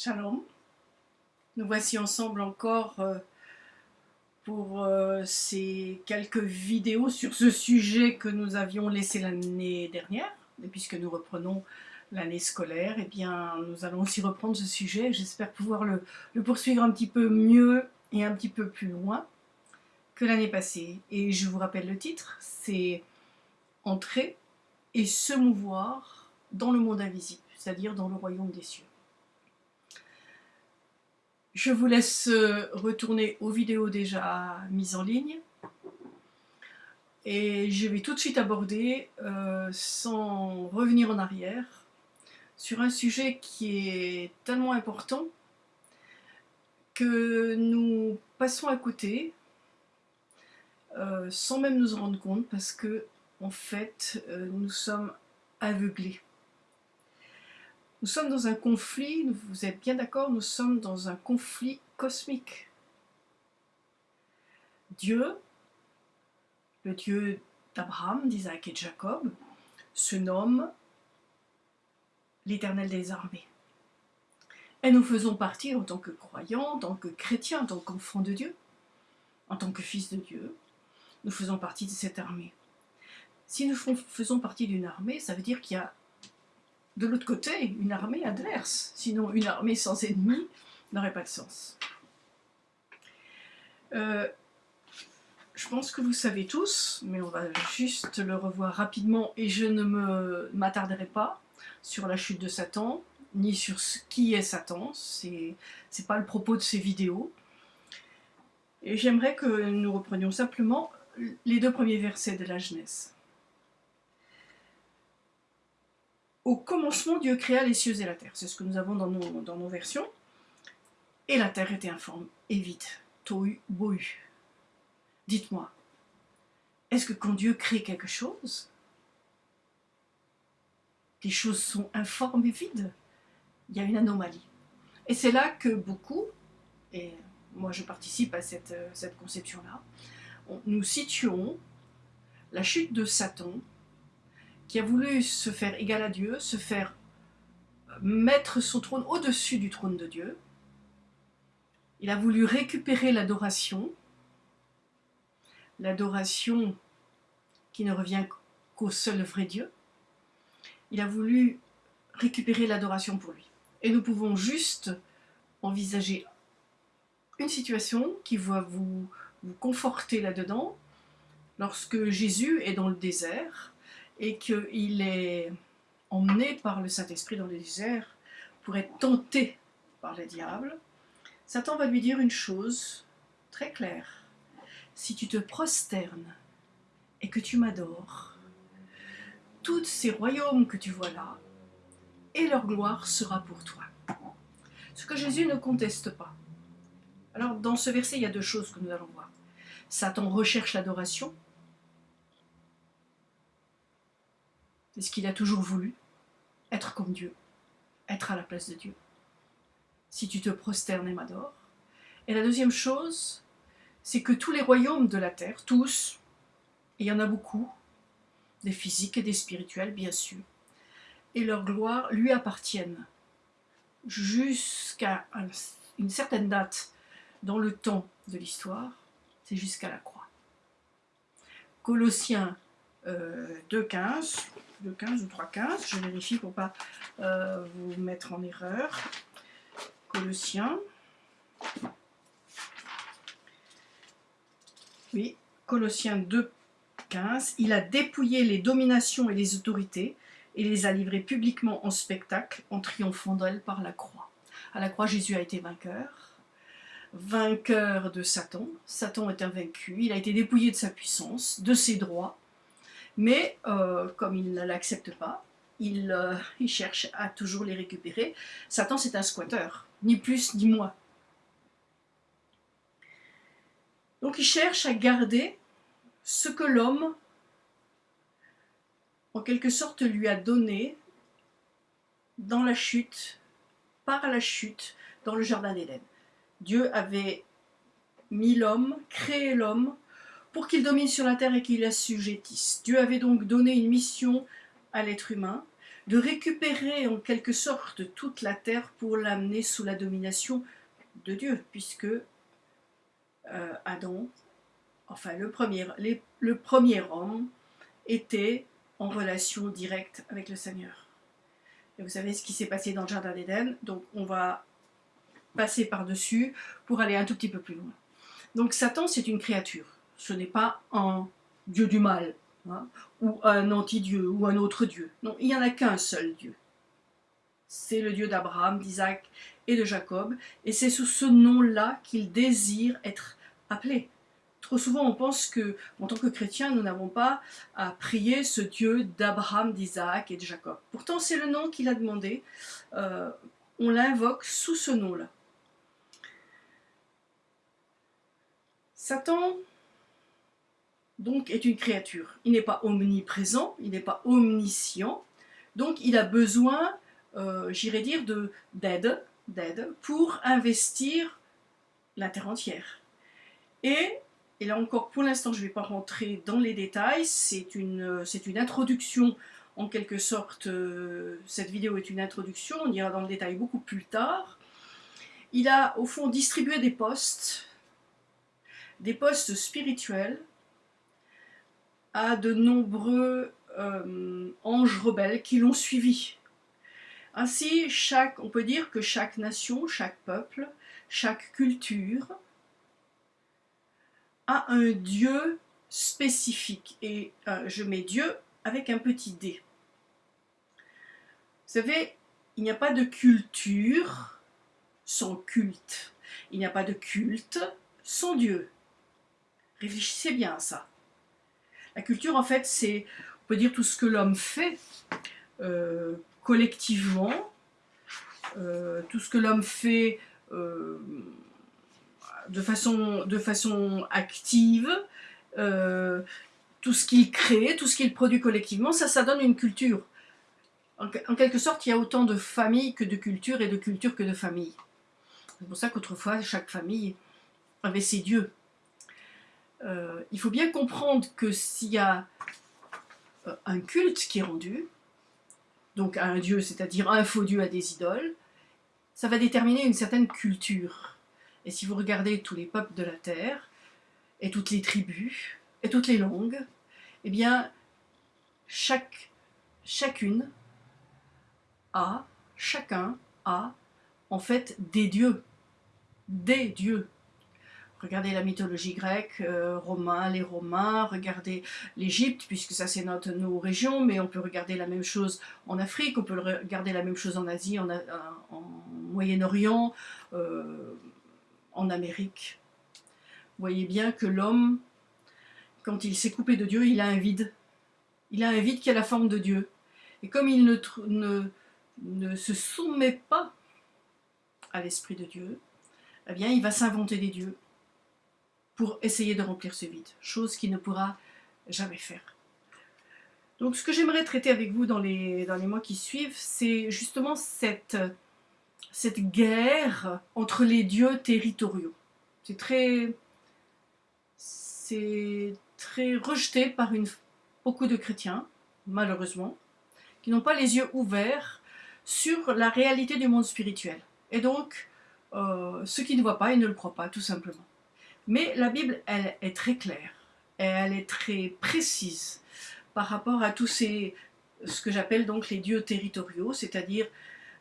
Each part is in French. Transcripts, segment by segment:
Shalom. Nous voici ensemble encore euh, pour euh, ces quelques vidéos sur ce sujet que nous avions laissé l'année dernière. Et puisque nous reprenons l'année scolaire, eh bien, nous allons aussi reprendre ce sujet. J'espère pouvoir le, le, poursuivre un petit peu mieux et un petit peu plus loin que l'année passée. Et je vous rappelle le titre, c'est « Entrer et se mouvoir dans le monde invisible », c'est-à-dire dans le royaume des cieux. Je vous laisse euh, retourner aux vidéos déjà mises en ligne. Et je vais tout de suite aborder, euh, sans revenir en arrière, sur un sujet qui est tellement important que nous passons à côté, euh, sans même nous en rendre compte, parce que en fait, nous sommes aveuglés. Nous sommes dans un conflit, vous êtes bien d'accord, nous sommes dans un conflit cosmique. Dieu, le Dieu d'Abraham, d'Isaac et de Jacob, se nomme l'éternel des armées. Et nous faisons partie en tant que croyants, en tant que chrétiens, en tant qu'enfants de Dieu, en tant que fils de Dieu, nous faisons partie de cette armée. Si nous faisons partie d'une armée, ça veut dire qu'il y a de l'autre côté une armée adverse. Sinon, une armée sans ennemis n'aurait pas de sens. Euh, je pense que vous savez tous, mais on va juste le revoir rapidement et je ne m'attarderai pas sur la chute de Satan, ni sur ce qui est Satan, c'est pas le propos de ces vidéos. Et j'aimerais que nous reprenions simplement les deux premiers versets de la Genèse. Au commencement, Dieu créa les cieux et la terre. C'est ce que nous avons dans nos, versions. Et la terre était informe et vide. Tohu bohu. Dites-moi, est-ce que quand Dieu crée quelque chose, les choses sont informes et vides? Il y a une anomalie. Et c'est là que beaucoup, et moi je participe à cette, cette conception-là, nous situons la chute de Satan qui a voulu se faire égal à Dieu, se faire mettre son trône au-dessus du trône de Dieu. Il a voulu récupérer l'adoration, l'adoration qui ne revient qu'au seul vrai Dieu. Il a voulu récupérer l'adoration pour lui. Et nous pouvons juste envisager une situation qui va vous, vous conforter là-dedans, lorsque Jésus est dans le désert, et qu'il est emmené par le Saint-Esprit dans le désert pour être tenté par le diable, Satan va lui dire une chose très claire. Si tu te prosternes et que tu m'adores, tous ces royaumes que tu vois là, et leur gloire sera pour toi. Ce que Jésus ne conteste pas. Alors dans ce verset, il y a deux choses que nous allons voir. Satan recherche l'adoration, C'est ce qu'il a toujours voulu, être comme Dieu, être à la place de Dieu. Si tu te prosternes et m'adores. Et la deuxième chose, c'est que tous les royaumes de la terre, tous, et il y en a beaucoup, des physiques et des spirituels bien sûr, et leur gloire lui appartiennent jusqu'à une certaine date dans le temps de l'histoire, c'est jusqu'à la croix. Colossiens 2.15, 2.15 ou 3.15, je vérifie pour ne pas euh, vous mettre en erreur. Colossiens. Oui, Colossiens 2.15, il a dépouillé les dominations et les autorités et les a livrées publiquement en spectacle en triomphant d'elles par la croix. À la croix, Jésus a été vainqueur, vainqueur de Satan. Satan est invaincu, il a été dépouillé de sa puissance, de ses droits, mais euh, comme il ne l'accepte pas, euh, il, cherche à toujours les récupérer. Satan, c'est un squatteur, ni plus ni moins. Donc il cherche à garder ce que l'homme, en quelque sorte, lui a donné dans la chute, par la chute, dans le Jardin d'Éden. Dieu avait mis l'homme, créé l'homme, pour qu'il domine sur la terre et qu'il assujettisse. Dieu avait donc donné une mission à l'être humain, de récupérer en quelque sorte toute la terre pour l'amener sous la domination de Dieu, puisque euh, Adam, enfin le premier, le premier homme, était en relation directe avec le Seigneur. Et vous savez ce qui s'est passé dans le Jardin d'Éden, donc on va passer par-dessus pour aller un tout petit peu plus loin. Donc Satan, c'est une créature, ce n'est pas un dieu du mal, hein, ou un anti-dieu, ou un autre dieu. Non, il n'y en a qu'un seul dieu. C'est le dieu d'Abraham, d'Isaac et de Jacob, et c'est sous ce nom-là qu'il désire être appelé. Trop souvent, on pense que, en tant que chrétien, nous n'avons pas à prier ce Dieu d'Abraham, d'Isaac et de Jacob. Pourtant, c'est le nom qu'il a demandé. Euh, on l'invoque sous ce nom-là. Satan, donc, est une créature. Il n'est pas omniprésent, il n'est pas omniscient, donc il a besoin, euh, j'irais dire, d'aide, pour investir la terre entière. Et, là encore, pour l'instant, je ne vais pas rentrer dans les détails, c'est une, une introduction en quelque sorte, euh, cette vidéo est une introduction, on ira dans le détail beaucoup plus tard. Il a au fond distribué des postes, des postes spirituels, à de nombreux euh, anges rebelles qui l'ont suivi. Ainsi, on peut dire que chaque nation, chaque peuple, chaque culture a un Dieu spécifique. Et euh, je mets Dieu avec un petit d. Vous savez, il n'y a pas de culture sans culte. Il n'y a pas de culte sans Dieu. Réfléchissez bien à ça. La culture, en fait, c'est, on peut dire, tout ce que l'homme fait euh, collectivement, euh, tout ce que l'homme fait euh, de, façon, active, tout ce qu'il crée, tout ce qu'il produit collectivement, ça, ça donne une culture en, quelque sorte, il y a autant de familles que de cultures et de cultures que de familles. C'est pour ça qu'autrefois, chaque famille avait ses dieux. Euh, il faut bien comprendre que s'il y a euh, un culte qui est rendu, donc à un dieu, c'est-à-dire un faux dieu à des idoles, ça va déterminer une certaine culture. Et si vous regardez tous les peuples de la terre, et toutes les tribus, et toutes les langues, eh bien, chaque, chacune a, chacun a, en fait, des dieux. Des dieux. Regardez la mythologie grecque, euh, romain, les Romains, regardez l'Égypte, puisque ça c'est notre nos régions, mais on peut regarder la même chose en Afrique, on peut regarder la même chose en Asie, en, Moyen-Orient, euh, en Amérique. Vous voyez bien que l'homme, quand il s'est coupé de Dieu, il a un vide. Il a un vide qui a la forme de Dieu. Et comme il ne, ne ne se soumet pas à l'Esprit de Dieu, eh bien, il va s'inventer des dieux pour essayer de remplir ce vide, chose qu'il ne pourra jamais faire. Donc, ce que j'aimerais traiter avec vous dans les, mois qui suivent, c'est justement cette, guerre entre les dieux territoriaux. C'est très, rejeté par beaucoup de chrétiens, malheureusement, qui n'ont pas les yeux ouverts sur la réalité du monde spirituel. Et donc, euh, ceux qui ne voient pas, ils ne le croient pas, tout simplement. Mais la Bible, elle est très claire, elle est très précise par rapport à tous ces, ce que j'appelle donc les dieux territoriaux, c'est-à-dire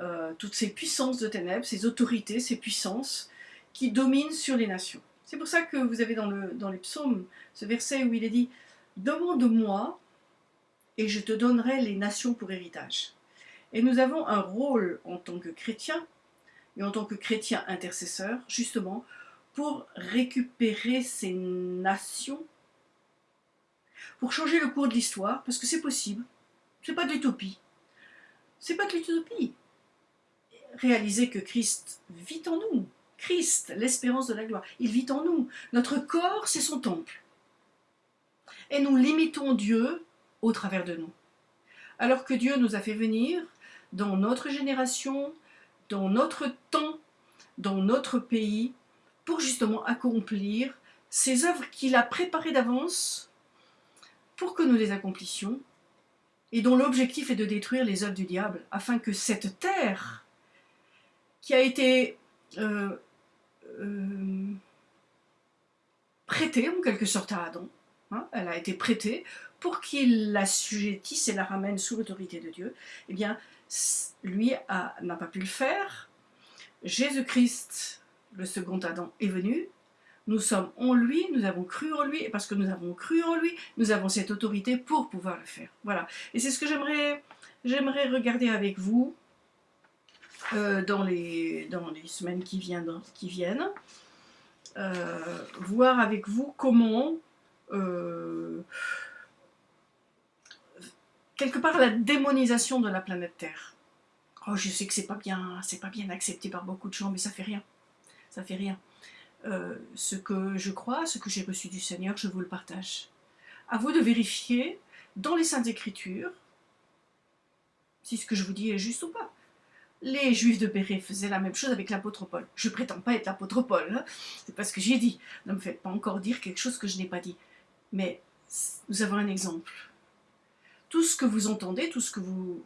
euh, toutes ces puissances de ténèbres, ces autorités, ces puissances qui dominent sur les nations. C'est pour ça que vous avez dans, le, dans les psaumes ce verset où il est dit « Demande-moi et je te donnerai les nations pour héritage ». Et nous avons un rôle en tant que chrétien, et en tant que chrétien intercesseur, justement, pour récupérer ces nations, pour changer le cours de l'histoire, parce que c'est possible. C'est pas de l'utopie. C'est pas de l'utopie. Réaliser que Christ vit en nous. Christ, l'espérance de la gloire, il vit en nous. Notre corps, c'est son temple. Et nous limitons Dieu au travers de nous. Alors que Dieu nous a fait venir dans notre génération, dans notre temps, dans notre pays, pour justement accomplir ces œuvres qu'il a préparées d'avance pour que nous les accomplissions et dont l'objectif est de détruire les œuvres du diable, afin que cette terre, qui a été euh, euh, prêtée en quelque sorte à Adam, hein, elle a été prêtée pour qu'il l'assujettisse et la ramène sous l'autorité de Dieu, eh bien, lui n'a pas pu le faire. Jésus-Christ, le second Adam, est venu, nous sommes en lui, nous avons cru en lui, et parce que nous avons cru en lui, nous avons cette autorité pour pouvoir le faire. Voilà. Et c'est ce que j'aimerais regarder avec vous euh, dans, les, dans les semaines qui viennent. Qui viennent. Euh, voir avec vous comment euh, quelque part la démonisation de la planète Terre. Oh, je sais que c'est pas bien, c'est pas bien accepté par beaucoup de gens, mais ça fait rien. Ça fait rien. Euh, ce que je crois, ce que j'ai reçu du Seigneur, je vous le partage. À vous de vérifier dans les Saintes Écritures si ce que je vous dis est juste ou pas. Les Juifs de Béret faisaient la même chose avec l'apôtre Paul. Je prétends pas être l'apôtre Paul, hein. c'est pas ce que j'ai dit. Ne me faites pas encore dire quelque chose que je n'ai pas dit. Mais nous avons un exemple. Tout ce que vous entendez, tout ce que vous,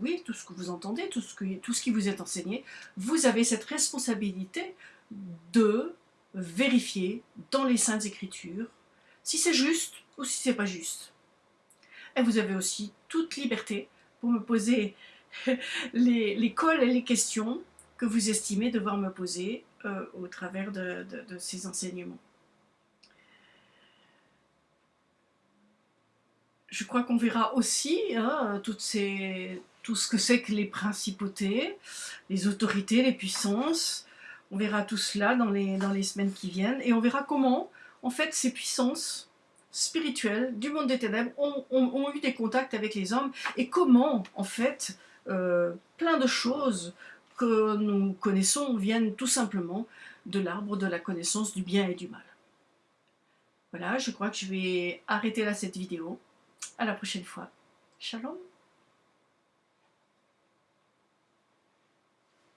oui, tout ce que vous entendez, tout ce, qui vous est enseigné, vous avez cette responsabilité de vérifier dans les Saintes Écritures si c'est juste ou si c'est pas juste. Et vous avez aussi toute liberté pour me poser les, les cols et les questions que vous estimez devoir me poser euh, au travers de, ces enseignements. Je crois qu'on verra aussi hein, toutes ces, tout ce que c'est que les principautés, les autorités, les puissances, on verra tout cela dans les, semaines qui viennent et on verra comment, en fait, ces puissances spirituelles du monde des ténèbres ont, eu des contacts avec les hommes et comment, en fait, euh, plein de choses que nous connaissons viennent tout simplement de l'arbre de la connaissance du bien et du mal. Voilà, je crois que je vais arrêter là cette vidéo. À la prochaine fois. Shalom